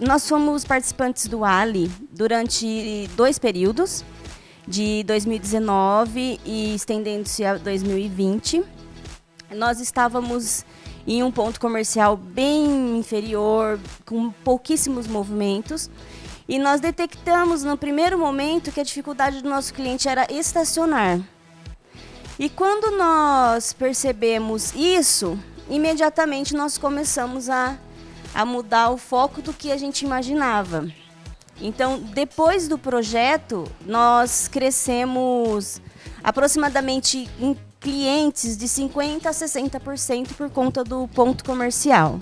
nós fomos participantes do Ali durante dois períodos, de 2019 e estendendo-se a 2020. Nós estávamos em um ponto comercial bem inferior, com pouquíssimos movimentos. E nós detectamos no primeiro momento que a dificuldade do nosso cliente era estacionar. E quando nós percebemos isso, imediatamente nós começamos a, a mudar o foco do que a gente imaginava. Então, depois do projeto, nós crescemos aproximadamente em clientes de 50% a 60% por conta do ponto comercial.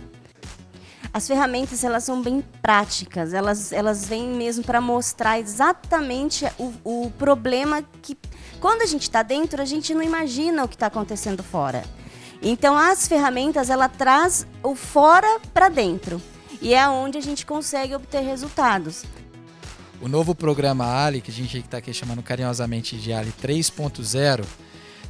As ferramentas elas são bem práticas, elas, elas vêm mesmo para mostrar exatamente o, o problema que, quando a gente está dentro, a gente não imagina o que está acontecendo fora. Então as ferramentas ela traz o fora para dentro e é onde a gente consegue obter resultados. O novo programa Ali, que a gente está aqui chamando carinhosamente de Ali 3.0,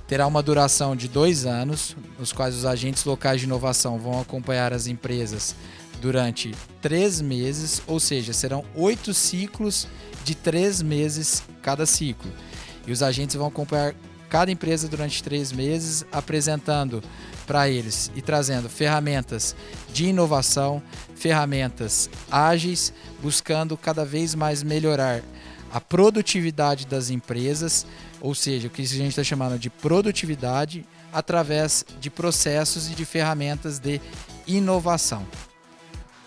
terá uma duração de dois anos, nos quais os agentes locais de inovação vão acompanhar as empresas durante três meses, ou seja, serão oito ciclos de três meses cada ciclo. E os agentes vão acompanhar cada empresa durante três meses, apresentando para eles e trazendo ferramentas de inovação, ferramentas ágeis, buscando cada vez mais melhorar a produtividade das empresas, ou seja, o que a gente está chamando de produtividade através de processos e de ferramentas de inovação.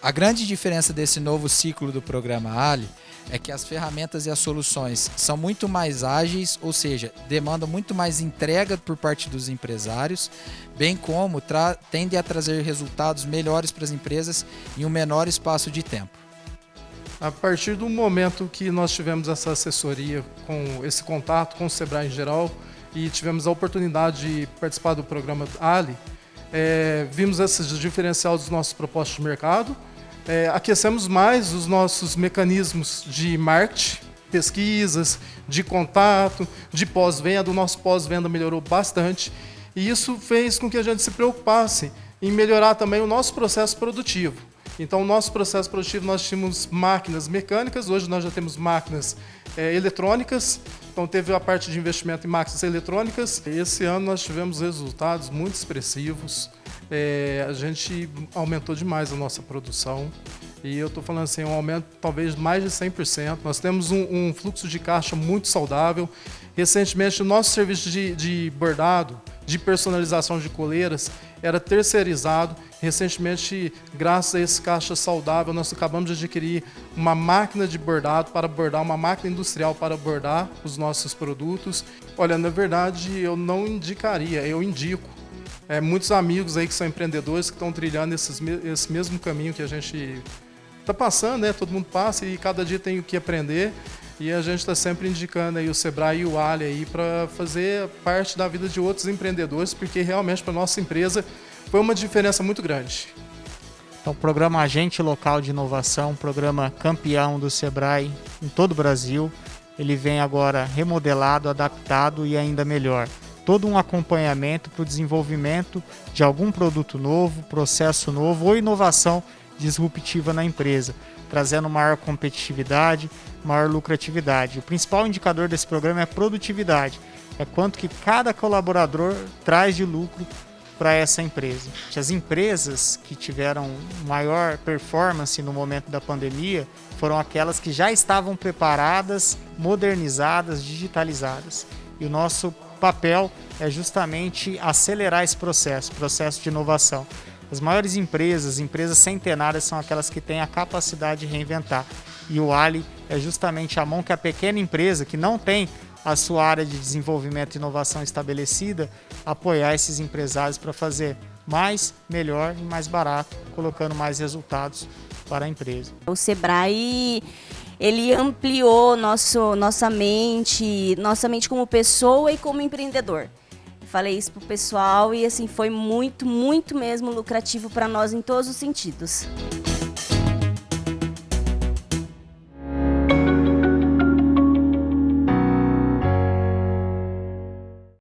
A grande diferença desse novo ciclo do programa Ali é que as ferramentas e as soluções são muito mais ágeis, ou seja, demandam muito mais entrega por parte dos empresários, bem como tendem a trazer resultados melhores para as empresas em um menor espaço de tempo. A partir do momento que nós tivemos essa assessoria, com esse contato com o Sebrae em geral, e tivemos a oportunidade de participar do programa Ali, é, vimos esses diferenciais dos nossos propostos de mercado, é, aquecemos mais os nossos mecanismos de marketing, pesquisas, de contato, de pós-venda. O nosso pós-venda melhorou bastante e isso fez com que a gente se preocupasse em melhorar também o nosso processo produtivo. Então, o nosso processo produtivo, nós tínhamos máquinas mecânicas, hoje nós já temos máquinas é, eletrônicas, então teve a parte de investimento em máquinas eletrônicas. Esse ano nós tivemos resultados muito expressivos, é, a gente aumentou demais a nossa produção. E eu estou falando assim, um aumento talvez mais de 100%. Nós temos um, um fluxo de caixa muito saudável. Recentemente, o nosso serviço de, de bordado, de personalização de coleiras, era terceirizado. Recentemente, graças a esse caixa saudável, nós acabamos de adquirir uma máquina de bordado para bordar, uma máquina industrial para bordar os nossos produtos. Olha, na verdade, eu não indicaria, eu indico é, muitos amigos aí que são empreendedores que estão trilhando esses, esse mesmo caminho que a gente está passando, né? Todo mundo passa e cada dia tem o que aprender. E a gente está sempre indicando aí o Sebrae e o Ali aí para fazer parte da vida de outros empreendedores, porque realmente para nossa empresa foi uma diferença muito grande. Então, o programa Agente Local de Inovação, programa campeão do Sebrae em todo o Brasil, ele vem agora remodelado, adaptado e ainda melhor todo um acompanhamento para o desenvolvimento de algum produto novo, processo novo ou inovação disruptiva na empresa, trazendo maior competitividade, maior lucratividade. O principal indicador desse programa é a produtividade, é quanto que cada colaborador traz de lucro para essa empresa. As empresas que tiveram maior performance no momento da pandemia foram aquelas que já estavam preparadas, modernizadas, digitalizadas. E o nosso papel é justamente acelerar esse processo, processo de inovação. As maiores empresas, empresas centenárias, são aquelas que têm a capacidade de reinventar. E o Ali é justamente a mão que a pequena empresa, que não tem a sua área de desenvolvimento e inovação estabelecida, apoiar esses empresários para fazer mais, melhor e mais barato, colocando mais resultados para a empresa. O Sebrae ele ampliou nosso, nossa mente, nossa mente como pessoa e como empreendedor. Falei isso pro pessoal e assim foi muito, muito mesmo lucrativo para nós em todos os sentidos.